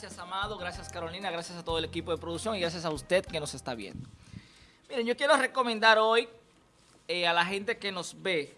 Gracias, Amado. Gracias, Carolina. Gracias a todo el equipo de producción y gracias a usted que nos está viendo. Miren, yo quiero recomendar hoy eh, a la gente que nos ve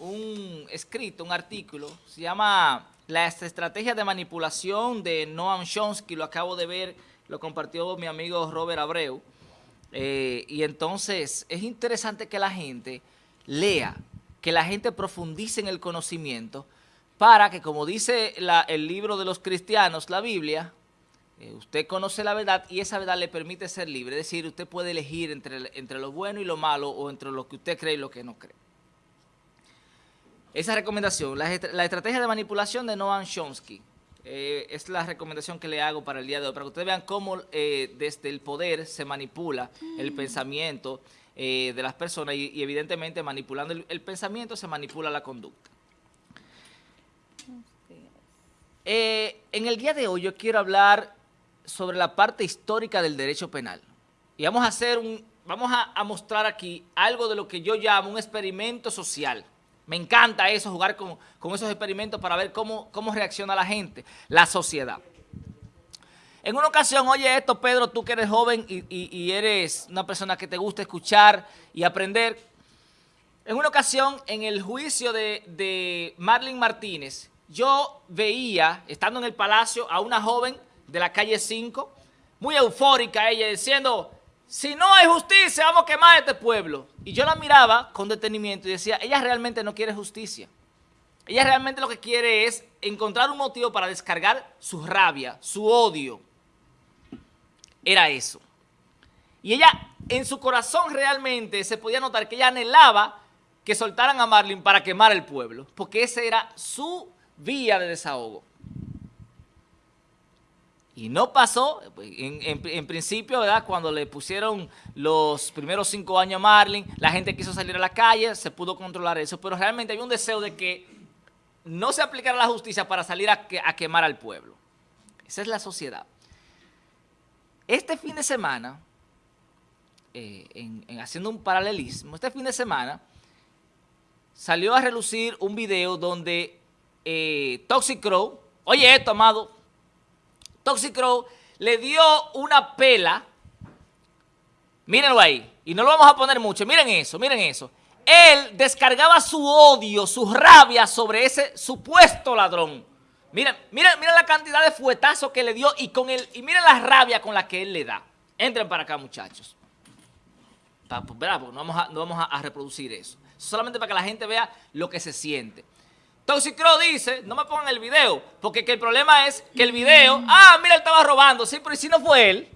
un escrito, un artículo. Se llama Las estrategias de manipulación de Noam Chomsky. Lo acabo de ver, lo compartió mi amigo Robert Abreu. Eh, y entonces es interesante que la gente lea, que la gente profundice en el conocimiento para que, como dice el libro de los cristianos, la Biblia, eh, usted conoce la verdad y esa verdad le permite ser libre. Es decir, usted puede elegir entre, entre lo bueno y lo malo o entre lo que usted cree y lo que no cree. Esa recomendación, la, estrategia de manipulación de Noam Chomsky, eh, es la recomendación que le hago para el día de hoy, para que ustedes vean cómo eh, desde el poder se manipula el pensamiento de las personas y, evidentemente manipulando el pensamiento se manipula la conducta. Eh, en el día de hoy yo quiero hablar sobre la parte histórica del derecho penal. Y vamos a hacer un, vamos a, mostrar aquí algo de lo que yo llamo un experimento social. Me encanta eso, jugar con, esos experimentos para ver cómo, cómo reacciona la gente, la sociedad. En una ocasión, oye esto, Pedro, tú que eres joven y, eres una persona que te gusta escuchar y aprender. En una ocasión, en el juicio de, de Marlene Martínez, yo veía, estando en el palacio, a una joven de la calle 5, muy eufórica ella, diciendo, si no hay justicia, vamos a quemar este pueblo. Y yo la miraba con detenimiento y decía, ella realmente no quiere justicia. Ella realmente lo que quiere es encontrar un motivo para descargar su rabia, su odio. Era eso. Y ella, en su corazón realmente, se podía notar que ella anhelaba que soltaran a Marlene para quemar el pueblo, porque ese era su vía de desahogo. Y no pasó, en, principio, ¿verdad? Cuando le pusieron los primeros cinco años a Marlin, la gente quiso salir a la calle, se pudo controlar eso, pero realmente había un deseo de que no se aplicara la justicia para salir a, quemar al pueblo. Esa es la sociedad. Este fin de semana, eh, en, haciendo un paralelismo, este fin de semana salió a relucir un video donde eh, Toxic Crow, oye esto, amado, Toxic Crow le dio una pela, mírenlo ahí, y no lo vamos a poner mucho, miren eso, miren eso. Él descargaba su odio, su rabia sobre ese supuesto ladrón. Miren, miren, miren la cantidad de fuetazos que le dio y, con él, y miren la rabia con la que él le da. Entren para acá, muchachos. Bravo, no vamos a, no vamos a reproducir eso. Solamente para que la gente vea lo que se siente. Toxicro dice, no me pongan el video, porque el problema es que el video, ah, mira, él estaba robando, sí, pero si no fue él?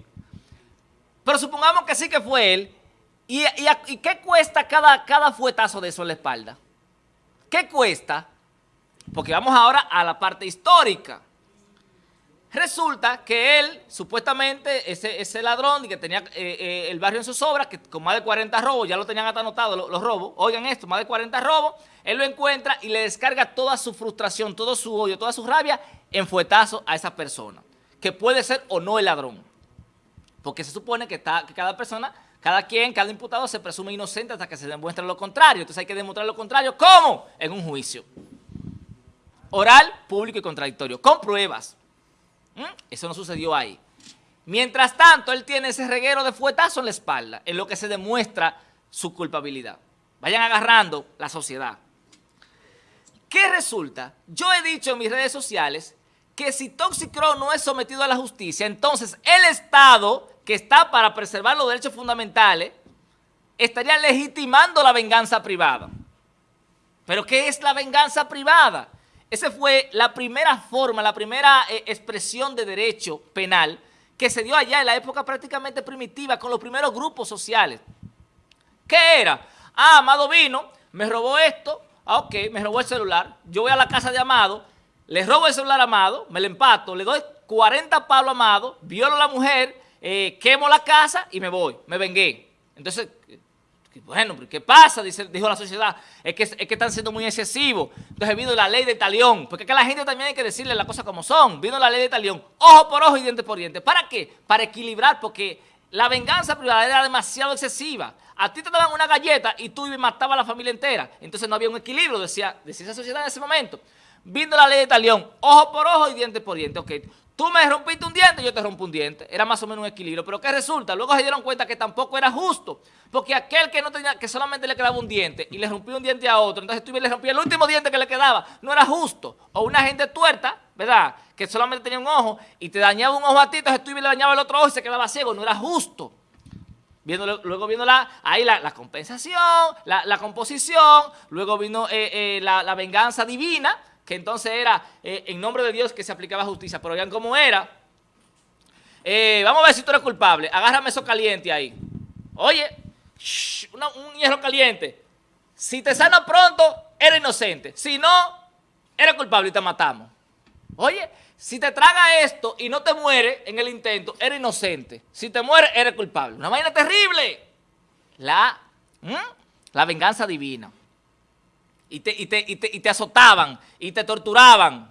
Pero supongamos que sí que fue él, ¿y, qué cuesta cada, cada fuetazo de eso en la espalda? ¿Qué cuesta? Porque vamos ahora a la parte histórica. Resulta que él, supuestamente, ese, ese ladrón que tenía eh, eh, el barrio en sus obras, que con más de 40 robos, ya lo tenían hasta anotado los, robos, oigan esto, más de 40 robos, él lo encuentra y le descarga toda su frustración, todo su odio, toda su rabia en fuetazo a esa persona, que puede ser o no el ladrón. Porque se supone que, cada persona, cada quien, cada imputado se presume inocente hasta que se demuestre lo contrario. Entonces hay que demostrar lo contrario. ¿Cómo? En un juicio. Oral, público y contradictorio, con pruebas. ¿Mm? Eso no sucedió ahí. Mientras tanto, él tiene ese reguero de fuetazo en la espalda, en lo que se demuestra su culpabilidad. Vayan agarrando la sociedad. ¿Qué resulta? Yo he dicho en mis redes sociales que si Toxicro no es sometido a la justicia, entonces el Estado, que está para preservar los derechos fundamentales, estaría legitimando la venganza privada. ¿Pero qué es la venganza privada? Esa fue la primera forma, la primera eh, expresión de derecho penal que se dio allá en la época prácticamente primitiva con los primeros grupos sociales. ¿Qué era? Ah, Amado vino, me robó esto, ah, ok, me robó el celular, yo voy a la casa de Amado, le robo el celular a Amado, me lo empato, le doy 40 palos a Amado, violo a la mujer, eh, quemo la casa y me voy, me vengué. Entonces, bueno, ¿qué pasa? Dijo la sociedad. Es que, es que están siendo muy excesivos. Entonces vino la ley de talión. Porque que la gente también hay que decirle las cosas como son. Vino la ley de talión. Ojo por ojo y diente por diente. ¿Para qué? Para equilibrar, porque la venganza privada era demasiado excesiva. A ti te daban una galleta y tú matabas a la familia entera. Entonces no había un equilibrio, decía, decía esa sociedad en ese momento. vino la ley de talión, ojo por ojo y diente por diente. Ok, tú me rompiste un diente, yo te rompo un diente. Era más o menos un equilibrio. Pero ¿qué resulta? Luego se dieron cuenta que tampoco era justo. Porque aquel que no tenía, que solamente le quedaba un diente y le rompió un diente a otro, entonces tú le rompías el último diente que le quedaba, no era justo. O una gente tuerta, ¿verdad? Que solamente tenía un ojo y te dañaba un ojo a ti, entonces tú le dañaba el otro ojo y se quedaba ciego, no era justo. Viendo, luego vino la, ahí la, compensación, la, composición, luego vino eh, eh, la, venganza divina, que entonces era eh, en nombre de Dios que se aplicaba justicia. Pero vean cómo era. vamos a ver si tú eres culpable. Agárrame eso caliente ahí. Oye, un hierro caliente. Si te sana pronto, eres inocente. Si no, eres culpable y te matamos. Oye, si te traga esto y no te muere en el intento, eres inocente. Si te muere, eres culpable. Una vaina terrible. La, la venganza divina. Y te, y, te, y, te, y te azotaban y te torturaban.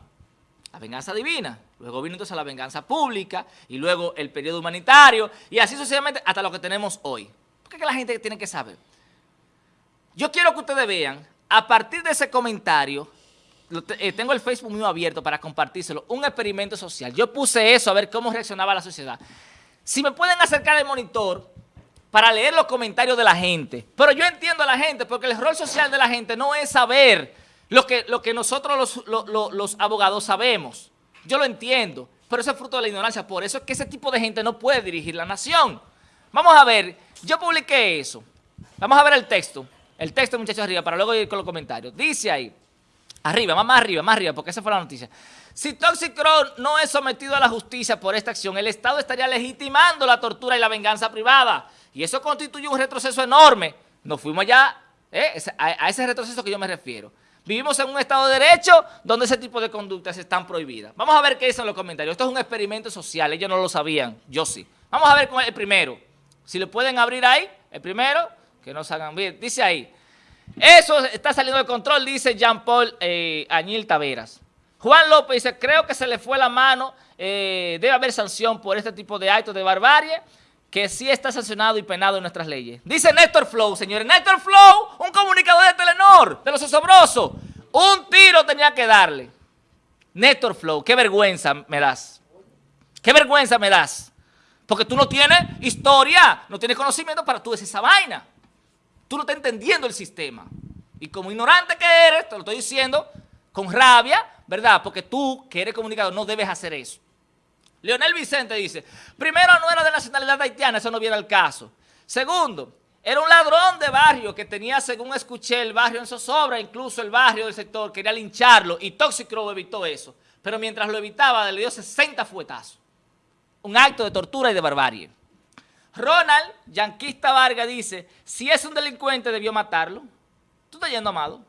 La venganza divina. Luego vino entonces la venganza pública y luego el periodo humanitario y así sucesivamente hasta lo que tenemos hoy. ¿Por qué la gente tiene que saber? Yo quiero que ustedes vean, a partir de ese comentario, eh, tengo el Facebook mío abierto para compartírselo, un experimento social. Yo puse eso a ver cómo reaccionaba la sociedad. Si me pueden acercar el monitor para leer los comentarios de la gente. Pero yo entiendo a la gente porque el rol social de la gente no es saber lo que, lo que nosotros los, los abogados sabemos. Yo lo entiendo, pero eso es fruto de la ignorancia. Por eso es que ese tipo de gente no puede dirigir la nación. Vamos a ver, yo publiqué eso. Vamos a ver el texto. El texto, muchachos, arriba, para luego ir con los comentarios. Dice ahí, Arriba, más, arriba, más arriba, porque esa fue la noticia. Si Toxicron no es sometido a la justicia por esta acción, el Estado estaría legitimando la tortura y la venganza privada. Y eso constituye un retroceso enorme. Nos fuimos ya ¿eh? a ese retroceso que yo me refiero. Vivimos en un Estado de Derecho donde ese tipo de conductas están prohibidas. Vamos a ver qué dicen los comentarios. Esto es un experimento social, ellos no lo sabían, yo sí. Vamos a ver el primero. Si le pueden abrir ahí, el primero, que no salgan bien. Dice ahí, eso está saliendo de control, dice Jean-Paul eh, Añil Taveras. Juan López dice, creo que se le fue la mano, eh, debe haber sanción por este tipo de actos de barbarie, que sí está sancionado y penado en nuestras leyes. Dice Néstor Flow, señores, Néstor Flow, un comunicador de Telenor, de los osobrosos, un tiro tenía que darle. Néstor Flow, qué vergüenza me das. Qué vergüenza me das. Porque tú no tienes historia, no tienes conocimiento para tú decir esa vaina. Tú no estás entendiendo el sistema. Y como ignorante que eres, te lo estoy diciendo con rabia, ¿verdad? Porque tú, que eres comunicador, no debes hacer eso. Leonel Vicente dice, primero no era de nacionalidad haitiana, eso no viene al caso. Segundo, era un ladrón de barrio que tenía, según escuché, el barrio en zozobra, incluso el barrio del sector quería lincharlo y Toxicro evitó eso. Pero mientras lo evitaba, le dio 60 fuetazos. Un acto de tortura y de barbarie. Ronald, yanquista Vargas, dice, si es un delincuente debió matarlo. Tú estás yendo amado.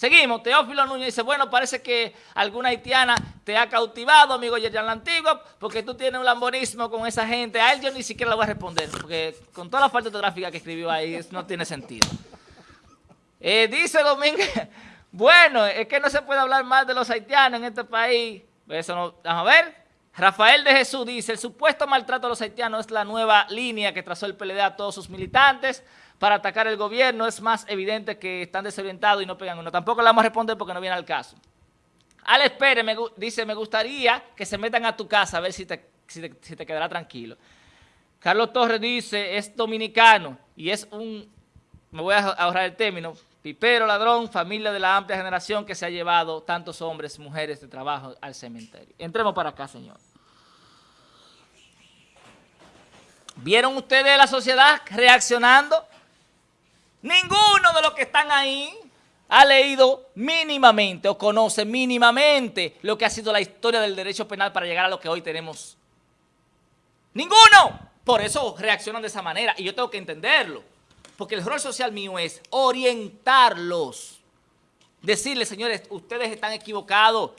Seguimos, Teófilo Núñez dice, bueno, parece que alguna haitiana te ha cautivado, amigo Yerjan la porque tú tienes un lambonismo con esa gente. A él yo ni siquiera le voy a responder, porque con toda la falta ortográfica que escribió ahí, no tiene sentido. Eh, dice Domínguez, bueno, es que no se puede hablar más de los haitianos en este país. Eso no, vamos a ver. Rafael de Jesús dice, el supuesto maltrato a los haitianos es la nueva línea que trazó el PLD a todos sus militantes para atacar el gobierno. Es más evidente que están desorientados y no pegan uno. Tampoco le vamos a responder porque no viene al caso. Alex Pérez dice, me gustaría que se metan a tu casa a ver si te, si te quedará tranquilo. Carlos Torres dice, es dominicano y es un, me voy a ahorrar el término, pipero, ladrón, familia de la amplia generación que se ha llevado tantos hombres, mujeres de trabajo al cementerio. Entremos para acá, señor. ¿Vieron ustedes la sociedad reaccionando? Ninguno de los que están ahí ha leído mínimamente o conoce mínimamente lo que ha sido la historia del derecho penal para llegar a lo que hoy tenemos. ¡Ninguno! Por eso reaccionan de esa manera y yo tengo que entenderlo. Porque el rol social mío es orientarlos. Decirles, señores, ustedes están equivocados.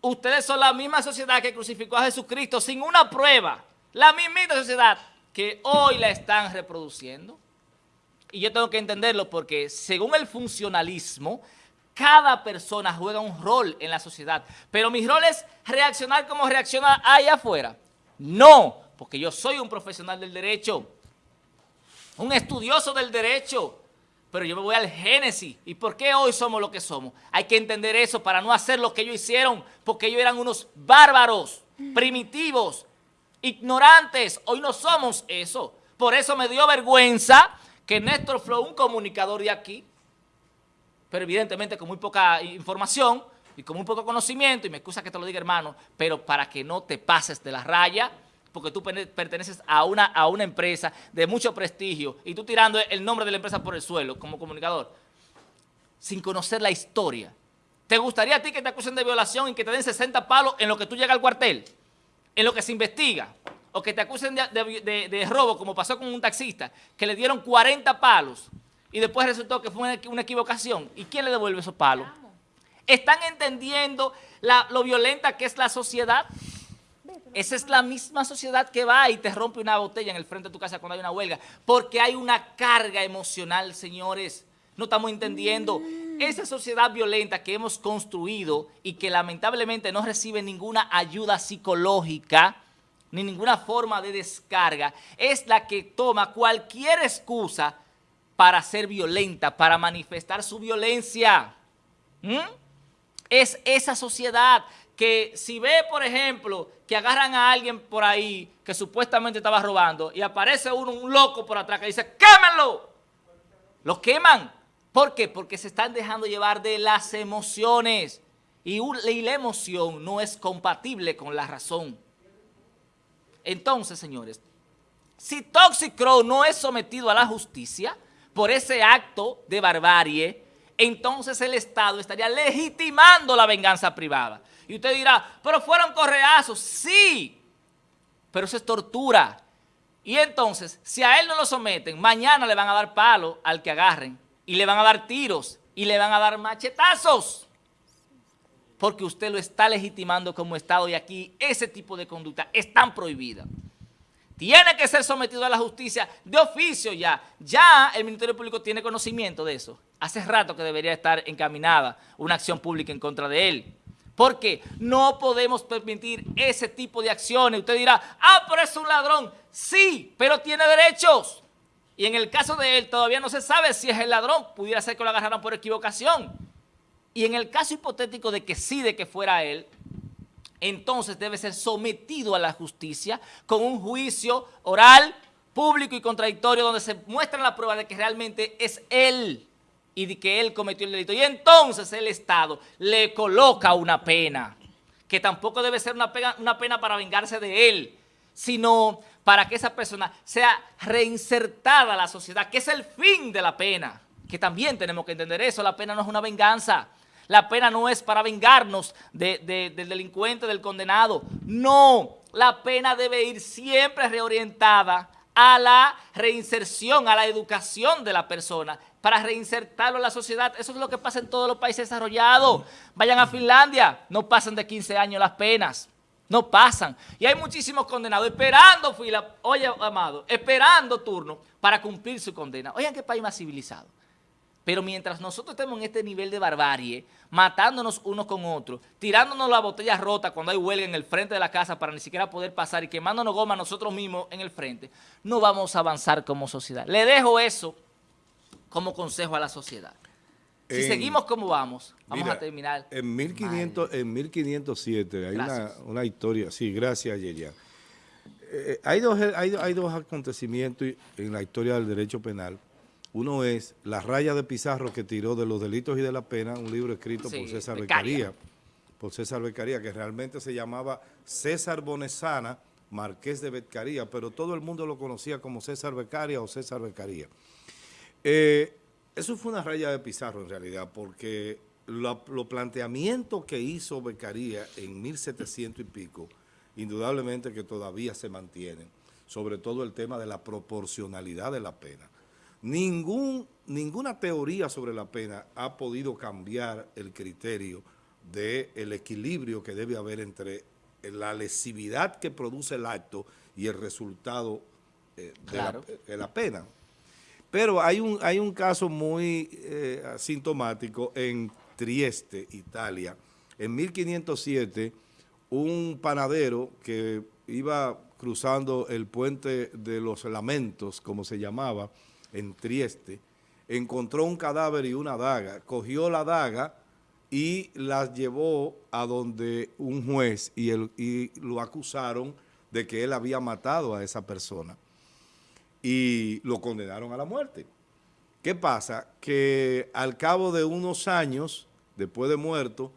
Ustedes son la misma sociedad que crucificó a Jesucristo sin una prueba. La misma sociedad que hoy la están reproduciendo. Y yo tengo que entenderlo porque según el funcionalismo, cada persona juega un rol en la sociedad. Pero mi rol es reaccionar como reacciona allá afuera. No, porque yo soy un profesional del derecho un estudioso del derecho, pero yo me voy al génesis. ¿Y por qué hoy somos lo que somos? Hay que entender eso para no hacer lo que ellos hicieron, porque ellos eran unos bárbaros, primitivos, ignorantes. Hoy no somos eso. Por eso me dio vergüenza que Néstor Flow, un comunicador de aquí, pero evidentemente con muy poca información y con muy poco conocimiento, y me excusa que te lo diga hermano, pero para que no te pases de la raya, porque tú perteneces a una, a una empresa de mucho prestigio y tú tirando el nombre de la empresa por el suelo como comunicador, sin conocer la historia. ¿Te gustaría a ti que te acusen de violación y que te den 60 palos en lo que tú llegas al cuartel? En lo que se investiga. O que te acusen de, robo, como pasó con un taxista, que le dieron 40 palos y después resultó que fue una, equivocación. ¿Y quién le devuelve esos palos? ¿Están entendiendo lo violenta que es la sociedad? Esa es la misma sociedad que va y te rompe una botella en el frente de tu casa cuando hay una huelga, porque hay una carga emocional, señores. No estamos entendiendo. Esa sociedad violenta que hemos construido y que lamentablemente no recibe ninguna ayuda psicológica, ni ninguna forma de descarga, es la que toma cualquier excusa para ser violenta, para manifestar su violencia. ¿Mm? Es esa sociedad que si ve, por ejemplo, que agarran a alguien por ahí que supuestamente estaba robando y aparece uno, un loco por atrás que dice, ¡quémenlo! Lo queman. ¿Por qué? Porque se están dejando llevar de las emociones. Y, la emoción no es compatible con la razón. Entonces, señores, si Toxic no es sometido a la justicia por ese acto de barbarie, entonces el Estado estaría legitimando la venganza privada. Y usted dirá, pero fueron correazos. Sí, pero eso es tortura. Y entonces, si a él no lo someten, mañana le van a dar palo al que agarren. Y le van a dar tiros. Y le van a dar machetazos. Porque usted lo está legitimando como Estado y aquí ese tipo de conducta es tan prohibida. Tiene que ser sometido a la justicia de oficio ya. Ya el Ministerio Público tiene conocimiento de eso. Hace rato que debería estar encaminada una acción pública en contra de él. Porque no podemos permitir ese tipo de acciones. Usted dirá, ah, pero es un ladrón. Sí, pero tiene derechos. Y en el caso de él todavía no se sabe si es el ladrón. Pudiera ser que lo agarraran por equivocación. Y en el caso hipotético de que sí, de que fuera él, entonces debe ser sometido a la justicia con un juicio oral, público y contradictorio donde se muestra la prueba de que realmente es él y de que él cometió el delito. Y entonces el Estado le coloca una pena, que tampoco debe ser una pena, una pena para vengarse de él, sino para que esa persona sea reinsertada a la sociedad, que es el fin de la pena, que también tenemos que entender eso, la pena no es una venganza, la pena no es para vengarnos del delincuente, del condenado, no, la pena debe ir siempre reorientada a la reinserción, a la educación de la persona, para reinsertarlo en la sociedad. Eso es lo que pasa en todos los países desarrollados. Vayan a Finlandia, no pasan de 15 años las penas. No pasan. Y hay muchísimos condenados esperando fila, oye, amado, esperando turno para cumplir su condena. Oigan qué país más civilizado. Pero mientras nosotros estemos en este nivel de barbarie, matándonos unos con otros, tirándonos la botella rota cuando hay huelga en el frente de la casa para ni siquiera poder pasar y quemándonos goma nosotros mismos en el frente, no vamos a avanzar como sociedad. Le dejo eso como consejo a la sociedad. Si seguimos como vamos, vamos a terminar. En, 1500, en 1507 hay una, historia, sí, gracias Yeria. Eh, hay, dos, hay, hay, dos acontecimientos en la historia del derecho penal. Uno es La raya de Pizarro que tiró de los delitos y de la pena, un libro escrito por César Becaría, por César Becaría, que realmente se llamaba César Bonesana, Marqués de Becaría, pero todo el mundo lo conocía como César Becaria o César Becaría. Eh, eso fue una raya de Pizarro en realidad, porque los planteamientos que hizo Becaría en 1700 y pico, indudablemente que todavía se mantienen, sobre todo el tema de la proporcionalidad de la pena. Ningún, ninguna teoría sobre la pena ha podido cambiar el criterio del equilibrio que debe haber entre la lesividad que produce el acto y el resultado eh, de la pena. Pero hay un, hay un caso muy eh, sintomático en Trieste, Italia. En 1507, un panadero que iba cruzando el puente de los lamentos, como se llamaba, en Trieste, encontró un cadáver y una daga, cogió la daga y la llevó a donde un juez y, y lo acusaron de que él había matado a esa persona y lo condenaron a la muerte. ¿Qué pasa? Que al cabo de unos años, después de muerto,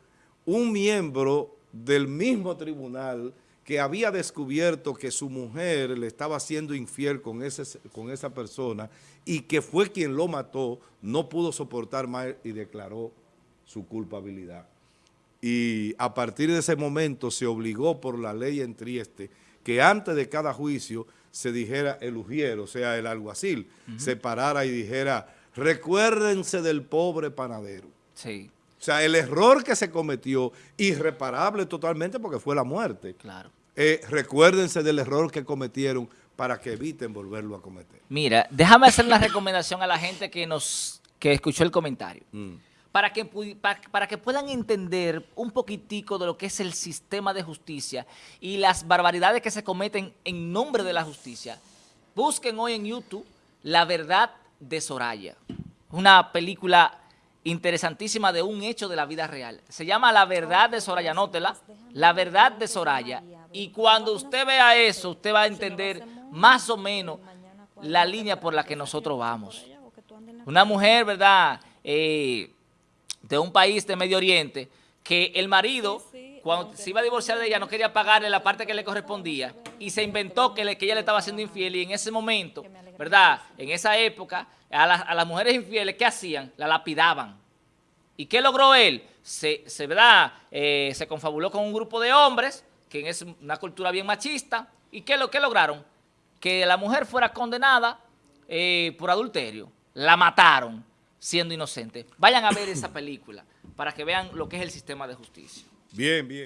un miembro del mismo tribunal que había descubierto que su mujer le estaba siendo infiel con, ese, con esa persona y que fue quien lo mató, no pudo soportar más y declaró su culpabilidad. Y a partir de ese momento se obligó por la ley en Trieste que antes de cada juicio se dijera el ujier, o sea, el alguacil, se parara y dijera, recuérdense del pobre panadero. Sí. O sea, el error que se cometió, irreparable totalmente porque fue la muerte. Claro. Eh, recuérdense del error que cometieron para que eviten volverlo a cometer. Mira, déjame hacer una recomendación a la gente que nos que escuchó el comentario. Mm para que, puedan entender un poquitico de lo que es el sistema de justicia y las barbaridades que se cometen en nombre de la justicia, busquen hoy en YouTube La Verdad de Soraya, una película interesantísima de un hecho de la vida real. Se llama La Verdad de Soraya, nótela, La Verdad de Soraya. Y cuando usted vea eso, usted va a entender más o menos la línea por la que nosotros vamos. Una mujer, ¿verdad?, eh, de un país de Medio Oriente que el marido, cuando se iba a divorciar de ella, no quería pagarle la parte que le correspondía y se inventó que, le, que ella le estaba haciendo infiel y en ese momento, ¿verdad? En esa época, a, las mujeres infieles, ¿qué hacían? La lapidaban. ¿Y qué logró él? Se, se, ¿verdad? Eh, se confabuló con un grupo de hombres, que es una cultura bien machista, ¿y qué, lo, qué lograron? Que la mujer fuera condenada eh, por adulterio. La mataron siendo inocente. Vayan a ver esa película para que vean lo que es el sistema de justicia. Bien, bien.